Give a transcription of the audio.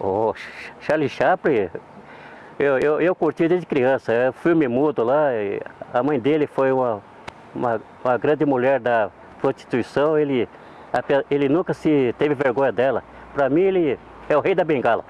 O Charlie Chaplin, eu, eu, eu curti desde criança, é filme mudo lá, a mãe dele foi uma, uma, uma, grande mulher da prostituição, ele, ele nunca se teve vergonha dela. Para mim ele é o rei da bengala.